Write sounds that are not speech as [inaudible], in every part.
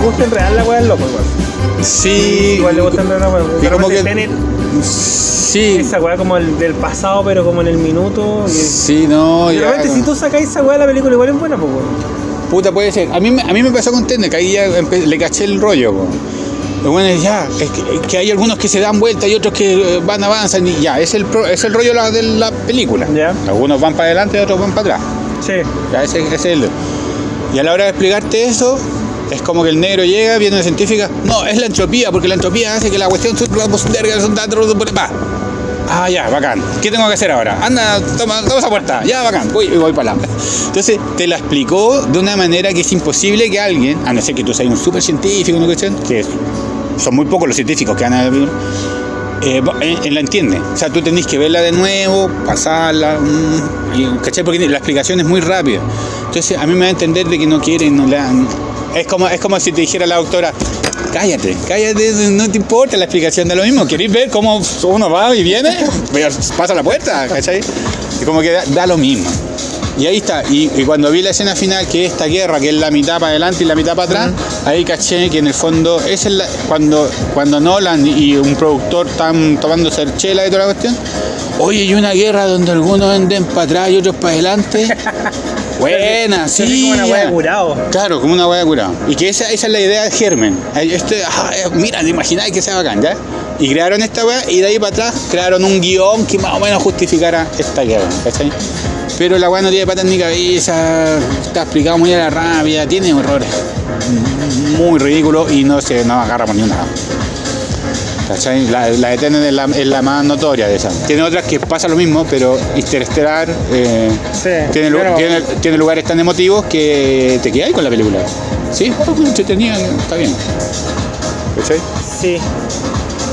gusta en real la weá es loco igual. Sí. Igual le gusta en real la weá. Y De como que- Tenet, Sí. esa weá como el del pasado, pero como en el minuto. y- Sí, no, de ya. repente si tú sacáis esa weá la película igual es buena, pues weón. Puta, puede ser. A mí, me- a mí me pasó con Tenet, que ahí ya le caché el rollo. po. Bueno es ya, es que, que hay algunos que se dan vuelta y otros que eh, van, avanzan y ya, es el, pro- es el rollo de la- de la película. Ya. Algunos van para adelante y otros van para atrás. Sí. Ya, ese, ese es el... Y a la hora de explicarte eso, es como que el negro llega, viene una científica, no, es la entropía, porque la entropía hace que la cuestión... Ah, ya, bacán. ¿Qué tengo que hacer ahora? Anda, toma, toma esa puerta. Ya, bacán. Voy, voy para allá. Entonces, te la explicó de una manera que es imposible que alguien, a no ser que tú seas un súper científico, ¿no? Que son muy pocos los científicos que van a eh, eh, eh, la entiende. O sea, tú tenés que verla de nuevo, pasarla, mm, y, ¿cachai? Porque la explicación es muy rápida. Entonces, a mí me va a entender de que no quieren, no la... Es como, es como si te dijera la doctora, cállate, cállate, no te importa la explicación de lo mismo. ¿Queréis ver cómo uno va y viene? Pasa la puerta, ¿cachai? Y como que da lo mismo. Y ahí está, y, y cuando vi la escena final, que es esta guerra, que es la mitad para adelante y la mitad para atrás, ahí caché que en el fondo, es la- cuando, cuando Nolan y un productor están tomando cerchela y toda la cuestión, oye, hay una guerra donde algunos anden para atrás y otros para adelante. [laughs] Buena, sí. como una ya. de curado. Claro, como una hueá curada. Y que esa, esa es la idea de Germen. Este, ah, eh, mira, te imagináis que sea bacán, ¿ya? Y crearon esta weá y de ahí para atrás crearon un guion que más o menos justificara esta guerra, ¿cachai? Pero la weá no tiene patas ni cabeza, está explicado muy a la rabia, tiene errores muy ridículos y no se no agarra por ni una. ¿Cachai? La, la de Tenet es la, es la más notoria de esas. Tiene otras que pasa lo mismo, pero Interstellar eh, Sí. tiene, lu- Pero- tiene, tiene lugares tan emotivos que te quedas con la película. Sí, oh, entretenida, está bien. ¿Cachai? Sí.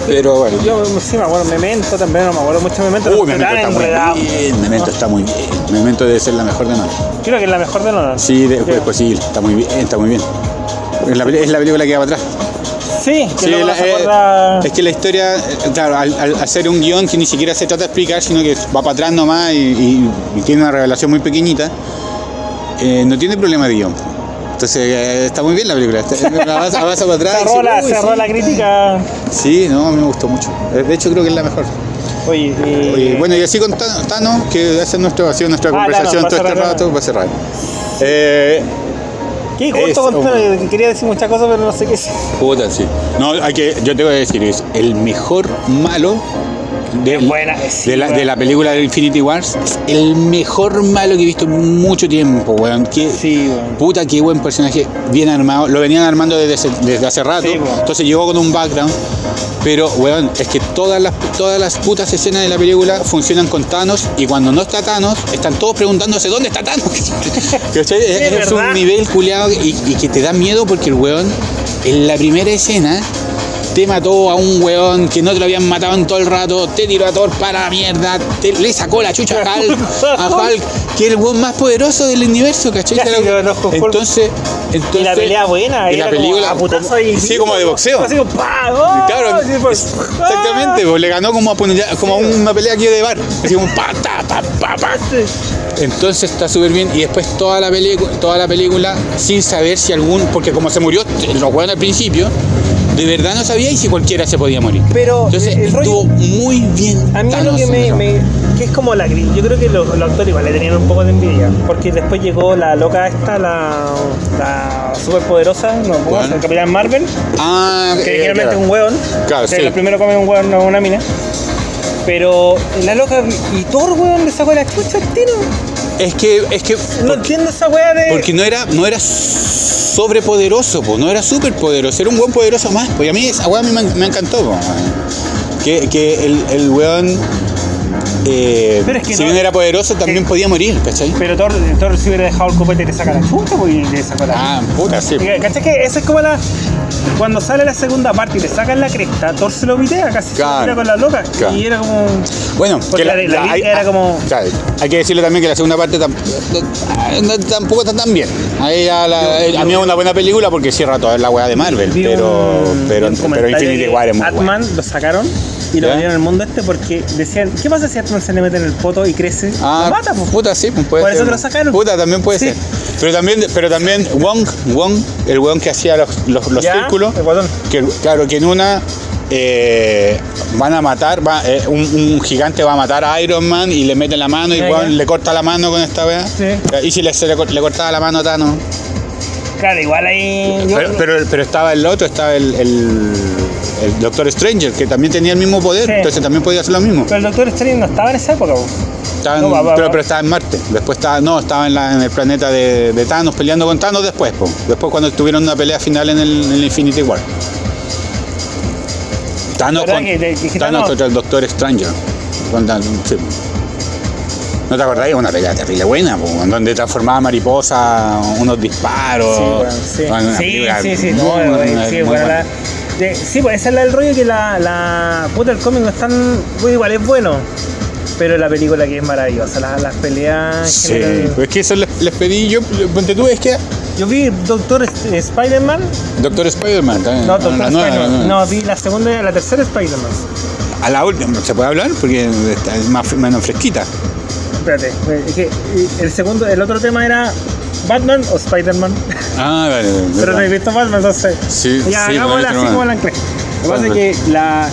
Pero bueno. Yo sí me acuerdo, Memento también, no me acuerdo mucho Memento. Uy, Memento está muy bien. Memento está muy bien. Memento debe ser la mejor de Nolan. Creo que es la mejor de Nolan. Sí, de- pues, pues sí, está muy bien, está muy bien. Es la, peli- es la película que va para atrás. Sí, que la- eh, es que la historia, eh, claro, al, al hacer un guion que ni siquiera se trata de explicar, sino que va para atrás nomás y, y- y tiene una revelación muy pequeñita, eh, no tiene problema de guion. Entonces eh, está muy bien la película. Avanza, avanza para atrás. cerró, la, dice, "Uy, cerró sí". la crítica. Sí, no, a mí me gustó mucho. Eh, De hecho, creo que es la mejor. Oye, y- Oye, bueno, y así con Tano, que hace nuestro, ha sido nuestra Ah, conversación Thanos, todo este rato, va a cerrar. Eh, ¿Qué? Justo es- con que quería decir muchas cosas, pero no sé qué decir. puta, sí. No, hay que, yo te voy a decir, es el mejor malo de, buena, sí, de, la, de la película de Infinity Wars. El mejor malo que he visto en mucho tiempo, weón. Qué, Sí, weón. Puta, qué buen personaje, bien armado. Lo venían armando desde, hace- desde hace rato. Sí, entonces llegó con un background. Pero, weón, es que todas las, todas las putas escenas de la película funcionan con Thanos. Y cuando no está Thanos, están todos preguntándose dónde está Thanos. [laughs] Es es un nivel culiado y, y que te da miedo porque el weón, en la primera escena, te mató a un weón que no te lo habían matado en todo el rato, te tiró a Thor para la mierda, te- le sacó la chucha a [laughs] Hulk, a Hulk, que es el weón más poderoso del universo, ¿cachai? Sí, lo entonces, entonces, Y la pelea buena, y la como película, a como- ahí. sí, como de boxeo. Así como ¡pah! ¡Oh! Claro, pues, exactamente, pues, le ganó como, a como a una pelea aquí de bar, así como pa, ta, pa, pa, pa. Entonces está súper bien y después toda la, película, toda la película sin saber si algún, porque como se murió los weones al principio, de verdad no sabía y si cualquiera se podía morir. Pero Entonces el rollo- estuvo muy bien. A mí Thanos lo que me, que es como la yo creo que los, los actores igual le tenían un poco de envidia, porque después llegó la loca esta, la, la superpoderosa, no, ¿cómo ¿Cuál? se llama? el Capitán Marvel, Ah, que eh, claro. es un hueón, Claro, que sí. lo primero come un hueón, no una mina. Pero la loca y Thor, weón, le sacó la chucha al tiro. Es que, es que No entiendo esa weá de. Porque no era, no era sobrepoderoso, po, no era superpoderoso, era un buen poderoso más. Pues a mí esa weá me, me encantó. po. Que, que el, el weón, eh, Pero es que si no- bien era poderoso, también que- podía morir, ¿cachai? Pero Thor, Thor si hubiera dejado el copete le saca la pues y le sacó la. Ah, puta, sí. ¿Cachai que esa es como la. Cuando sale la segunda parte y le sacan la cresta, Thor se lo pitea, casi se Claro. lo tira con la loca. Claro. Y era como. Bueno, Porque la- la lírica era como- claro, hay que decirle también que la segunda parte tam- no- no- tampoco está tan bien. Ahí la- a mí es una buena película porque cierra toda la weá de Marvel, Vi pero, pero, pero Infinity que War es muy buena. lo sacaron y lo ¿Ya? vendieron al mundo este porque decían, ¿qué pasa si Batman se le mete en el poto y crece, Ah, lo mata, po. puta, sí, pues puede Por eso ser. que lo sacaron. Puta, también puede Sí. ser. Pero también, pero también Wong, Wong, el weón que hacía los, los, los Ya, círculos, el guatón. que, claro, que en una eh, van a matar, va, eh, un, un gigante va a matar a Iron Man y le mete la mano y le corta la mano con esta weá. Sí. Y si le, se le, le cortaba la mano a Thanos. Claro, igual ahí. Pero, pero, pero estaba el otro, estaba el, el, el Doctor Stranger, que también tenía el mismo poder, Sí. entonces también podía hacer lo mismo. pero el Doctor Strange no estaba en esa época, po. Estaba en- No, va, va, pero, pero estaba en Marte. Después estaba, no, estaba en, la- en el planeta de, de Thanos peleando con Thanos después, po. Después cuando tuvieron una pelea final en el, en el Infinity War. Thanos, ¿Verdad con- que- que- que Thanos Thanos- contra el Doctor Stranger. Con Thanos, sí. ¿No te acordás? Una pelea terrible buena, po, donde transformaba mariposa, unos disparos. Sí, bueno, sí. Una Sí, película sí, sí, muy no, buena, güey, muy sí, bueno, buena. la- de- sí, pues ese es la- el rollo que la, la puta el cómic no es tan bueno, igual es bueno, pero la película que es maravillosa, la- las peleas Sí, pues es que eso les, les pedí yo, ponte tú, es que Yo vi Doctor Sp- Spider-Man, Doctor Spider-Man también. no, Doctor nueva, la Spider-Man, no, vi la segunda, la tercera Spider-Man. A la última, ¿se puede hablar? Porque es más, menos fresquita. Espérate, es que el segundo, el otro tema era Batman o Spider-Man, Ah, vale. vale, pero no he visto Batman, entonces. Sí, Ya, sí, hagámosla no, así no, como no. la anclé. Lo que pasa es que la.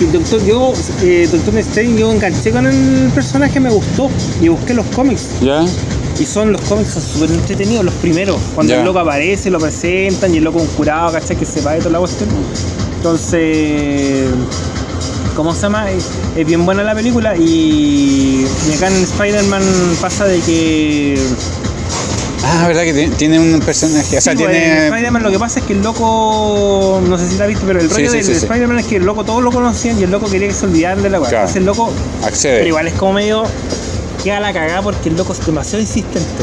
el Doctor, yo, eh, Doctor Strange, yo enganché con el personaje, me gustó y busqué los cómics. ¿Ya? Y son los cómics son súper entretenidos, los primeros. Cuando Ya. el loco aparece, lo presentan y el loco un curado, ¿cachai? Que se va de toda la cuestión. Entonces. ¿Cómo se llama? Es, es bien buena la película y, y acá en Spider-Man pasa de que Ah, verdad que tiene- tiene un personaje. O sea, Sí, pues, tiene. Spider-Man lo que pasa es que el loco, no sé si la viste, pero el rollo sí, del sí, sí. Spider-Man es que el loco todos lo conocían y el loco quería que se olvidaran de la weá. Claro. Entonces el loco, pero Accede. igual es como medio queda la cagada porque el loco es demasiado insistente.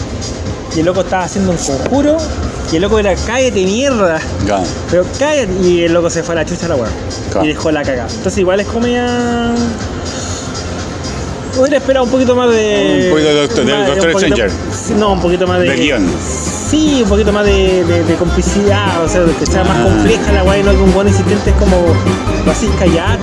Y el loco estaba haciendo un conjuro y el loco era cállate mierda. Pero cállate y el loco se fue a la chucha a la weá. Claro. Y dejó la cagada. Entonces igual es como ya. Hubiera esperado un poquito más de. Un poquito de Doctor- del más- Doctor Stranger. No, un poquito más de. De guion. Sí, un poquito más de, de- de complicidad, o sea, de que sea más Ah. compleja la weá y no que un buen insistente es como. Lo haces callar.